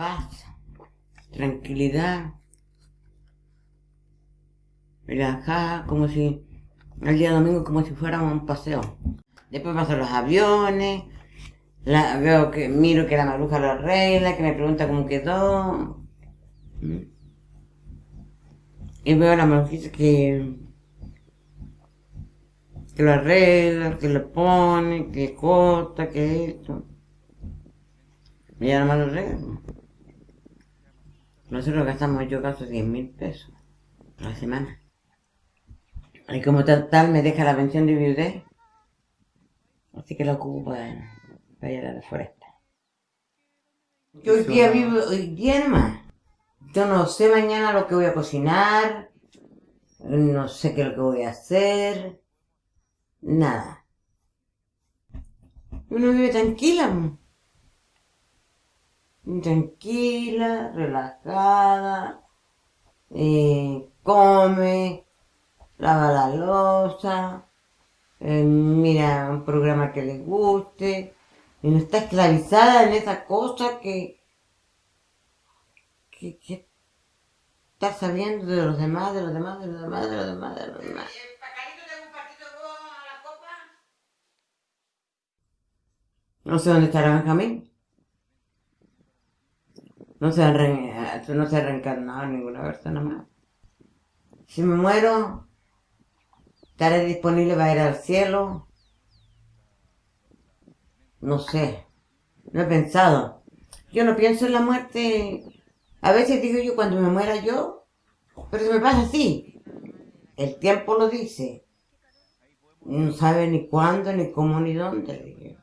paz, tranquilidad, relajada, como si el día domingo como si fuéramos a un paseo. Después pasan los aviones, la, veo que miro que la maruja lo arregla, que me pregunta cómo quedó. Y veo a la marujita que, que lo arregla, que lo pone, que corta, que esto. Y ya nomás lo arregla. Nosotros gastamos yo gasto 10 mil pesos a la semana. Y como tal, me deja la pensión de viudez. Así que lo ocupo para, para ir a la foresta. Yo hoy día vivo, hoy día nomás. Yo no sé mañana lo que voy a cocinar. No sé qué es lo que voy a hacer. Nada. Uno vive tranquila. Tranquila, relajada. Eh, come lava la losa, eh, mira un programa que le guste, y no está esclavizada en esa cosa que, que, que está sabiendo de los demás, de los demás, de los demás, de los demás, de los demás. No sé dónde estará Benjamín. No se, ha no se ha reencarnado ninguna persona más. Si me muero, ¿Estaré disponible para ir al cielo? No sé. No he pensado. Yo no pienso en la muerte. A veces digo yo cuando me muera yo, pero se me pasa así. El tiempo lo dice. No sabe ni cuándo, ni cómo, ni dónde.